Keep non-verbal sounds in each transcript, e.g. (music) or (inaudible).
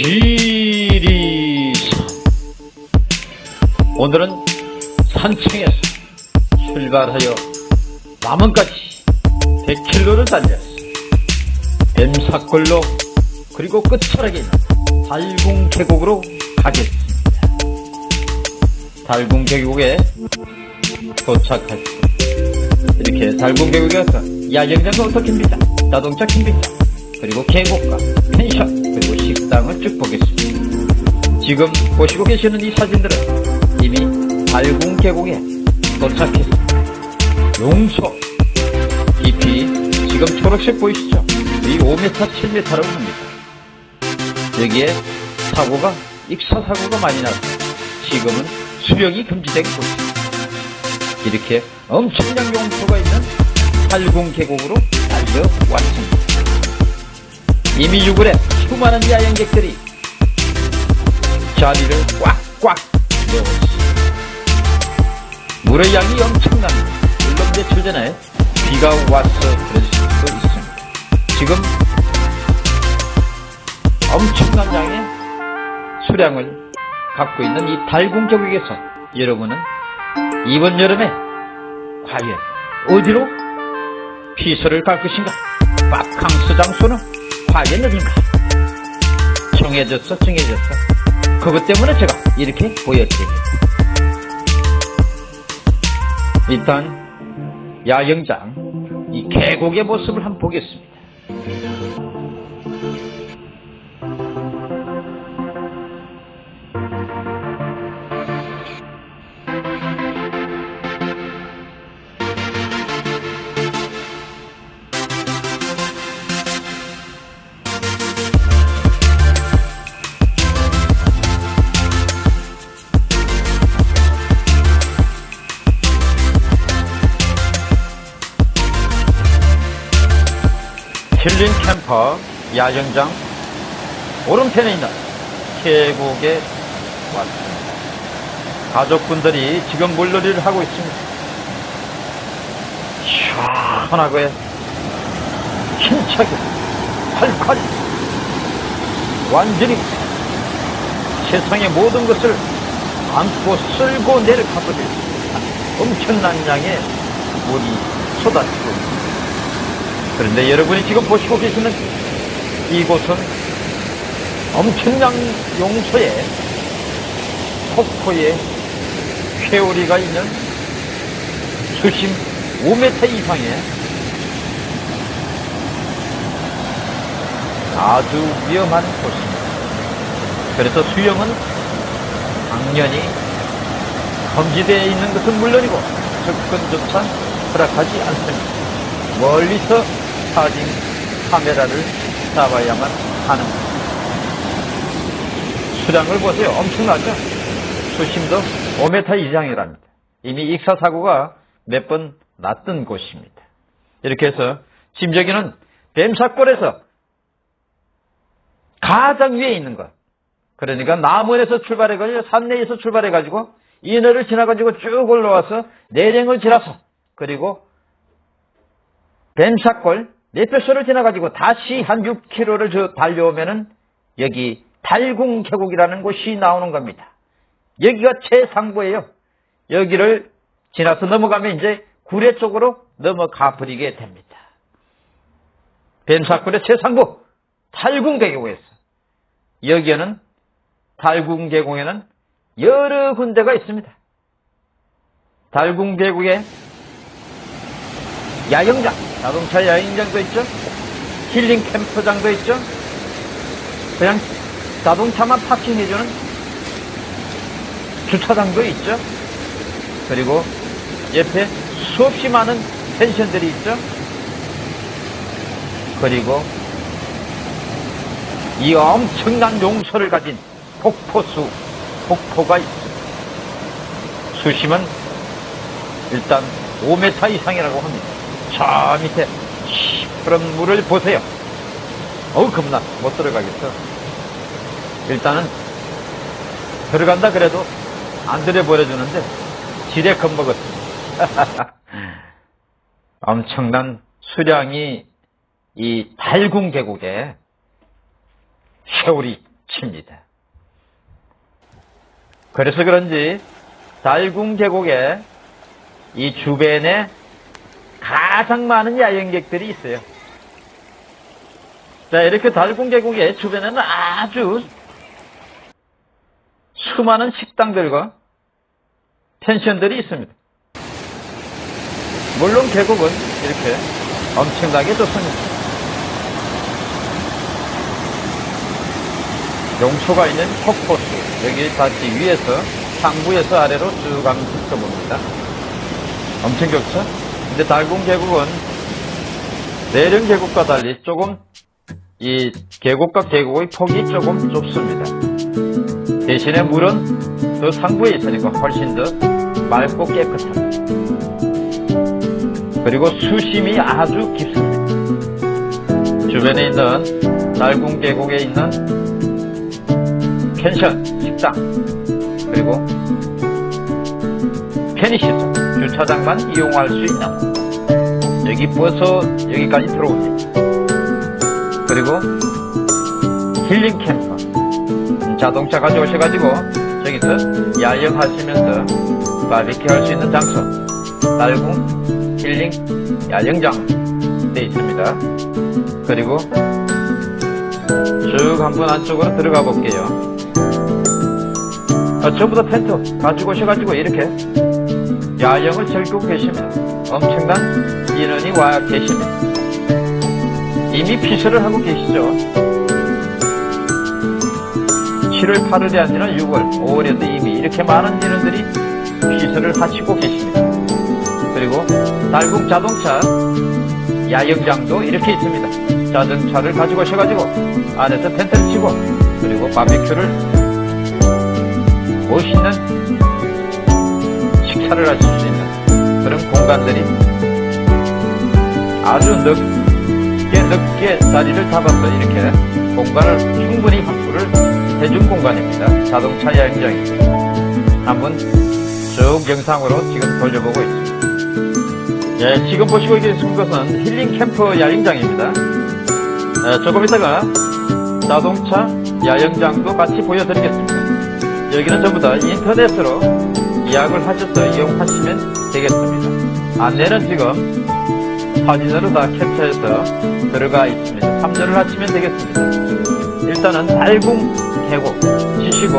지리산 오늘은 산청에서 출발하여 남원까지 100km를 달렸어 뱀사골로 그리고 끝자락에 있는 달궁 계곡으로 가겠습니다. 달궁 계곡에 도착했습니다. 이렇게 달궁 계곡에 가서 야영장과 오토캠핑장 자동차 캠핑장 그리고 계곡과 식당을 쭉 보겠습니다. 지금 보시고 계시는 이 사진들은 이미 달궁 계곡에 도착했습니다. 용소 깊이 지금 초록색 보이시죠? 이 5m, 7m라고 합니다. 여기에 사고가 익사 사고가 많이 나서 지금은 수령이 금지된 곳입니다. 이렇게 엄청난 용소가 있는 달궁 계곡으로 달려왔습니다. 이미 6월에 수많은 야영객들이 자리를 꽉꽉 메웠습니다. 물의 양이 엄청납니다. 물론 며칠 전에 비가 와서 그럴 수도 있습니다. 지금 엄청난 양의 수량을 갖고 있는 이 달궁 계곡에서 여러분은 이번 여름에 과연 어디로 피서를 갈 것인가? 바캉스 장소는 어딘가? 정해졌어, 정해졌어. 그것 때문에 제가 이렇게 보여드립니다. 일단 야영장 이 계곡의 모습을 한번 보겠습니다. 힐링 캠퍼 야영장 오른편에 있는 계곡에 왔습니다. 가족분들이 지금 물놀이를 하고 있습니다. 시원하고요. 힘차게 활활 완전히 세상의 모든 것을 안고 쓸고 내려가버릴 엄청난 양의 물이 쏟아지고 있습니다. 그런데 여러분이 지금 보시고 계시는 이곳은 엄청난 용소에 폭포에 회오리가 있는 수심 5m 이상의 아주 위험한 곳입니다. 그래서 수영은 당연히 금지되어 있는 것은 물론이고 접근조차 허락하지 않습니다. 멀리서 사진 카메라를 잡아야만 하는 수량을 보세요. 엄청나죠? 수심도 5m 이상이랍니다. 이미 익사사고가 몇 번 났던 곳입니다. 이렇게 해서 지금 여기는 뱀사골에서 가장 위에 있는 것. 그러니까 남원에서 출발해가지고 산내에서 출발해가지고 인허를 지나가지고 쭉 올라와서 내령을 지나서 그리고 뱀사골 내표소를 지나가지고 다시 한 6km를 저 달려오면은 여기 달궁 계곡이라는 곳이 나오는 겁니다. 여기가 최상부예요. 여기를 지나서 넘어가면 이제 구례 쪽으로 넘어가 버리게 됩니다. 뱀사골의 최상부 달궁 계곡에서 여기에는 달궁 계곡에는 여러 군데가 있습니다. 달궁 계곡에 야영장, 자동차 야영장도 있죠. 힐링 캠프장도 있죠. 그냥 자동차만 파킹해주는 주차장도 있죠. 그리고 옆에 수없이 많은 펜션들이 있죠. 그리고 이 엄청난 용서를 가진 폭포수, 폭포가 있습니다. 수심은 일단 5m 이상이라고 합니다. 저 밑에 시푸른 물을 보세요. 어우 겁나 못 들어가겠어. 일단은 들어간다 그래도 안 들여버려주는데 지레 겁먹었습니다. (laughs) 엄청난 수량이 이 달궁 계곡에 세월이 칩니다. 그래서 그런지 달궁 계곡에 이 주변에 가장 많은 야영객들이 있어요. 자, 이렇게 달궁 계곡의 주변에는 아주 수많은 식당들과 펜션들이 있습니다. 물론 계곡은 이렇게 엄청나게 좋습니다. 용초가 있는 폭포수 여기 다시 위에서 상부에서 아래로 쭉 가면 훑어봅니다. 엄청 좋죠? 근데 달궁 계곡은 내령 계곡과 달리 조금 이 계곡과 계곡의 폭이 조금 좁습니다. 대신에 물은 더 상부에 있으니까 훨씬 더 맑고 깨끗합니다. 그리고 수심이 아주 깊습니다. 주변에 있는 달궁 계곡에 있는 펜션, 식당, 그리고 편의시설, 주차장만 이용할 수 있는 여기 버스 여기까지 들어옵니다. 그리고 힐링 캠프, 자동차 가져오셔가지고 저기서 야영하시면서 바비큐 할 수 있는 장소, 달궁 힐링 야영장 돼 있습니다. 그리고 쭉 한번 안쪽으로 들어가 볼게요. 아, 전부 다 텐트 가지고 오셔가지고 이렇게 야영을 즐기고 계십니다. 엄청난 인원이 와 계십니다. 이미 피서를 하고 계시죠. 7월 8월이 아니라 6월, 5월에도 이미 이렇게 많은 인원들이 피서를 하시고 계십니다. 그리고 달궁 자동차 야영장도 이렇게 있습니다. 자동차를 가지고 오셔가지고 안에서 텐트를 치고 그리고 바비큐를 멋있는 식사를 하실 수 있는 그런 공간들이 아주 넓게 넓게 자리를 잡아서 이렇게 공간을 충분히 확보를 해준 공간입니다. 자동차 야영장입니다. 한번 쭉 영상으로 지금 돌려보고 있습니다. 예, 지금 보시고 계신 것은 힐링 캠프 야영장입니다. 예, 조금 이따가 자동차 야영장도 같이 보여드리겠습니다. 여기는 전부 다 인터넷으로 예약을 하셔서 이용하시면 되겠습니다. 안내는 지금 사진으로 다 캡처해서 들어가 있습니다. 참조를 하시면 되겠습니다. 일단은 달궁 계곡 치시고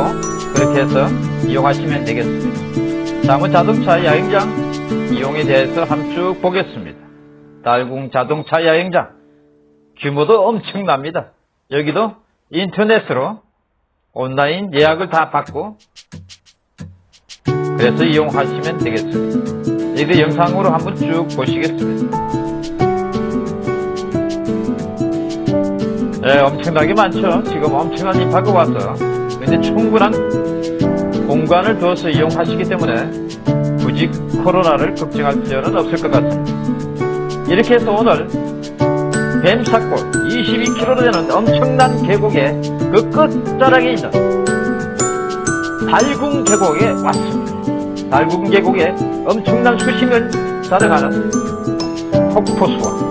그렇게 해서 이용하시면 되겠습니다. 다음은 자동차 야영장 이용에 대해서 한번 쭉 보겠습니다. 달궁 자동차 야영장 규모도 엄청납니다. 여기도 인터넷으로 온라인 예약을 다 받고 그래서 이용하시면 되겠습니다. 이거 영상으로 한번 쭉 보시겠습니다. 네, 엄청나게 많죠. 지금 엄청난 인파가 와서 근데 충분한 공간을 두어서 이용하시기 때문에 굳이 코로나를 걱정할 필요는 없을 것 같습니다. 이렇게 해서 오늘 뱀사골 22km 되는 엄청난 계곡의 그 끝자락에 있는 달궁 계곡에 왔습니다. 달궁 계곡에 엄청난 수심을 자랑하는 폭포수와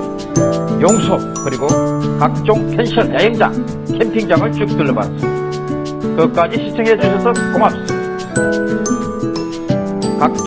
용소 그리고 각종 펜션 야영장 캠핑장을 쭉 둘러봤습니다. 끝까지 시청해 주셔서 고맙습니다. 각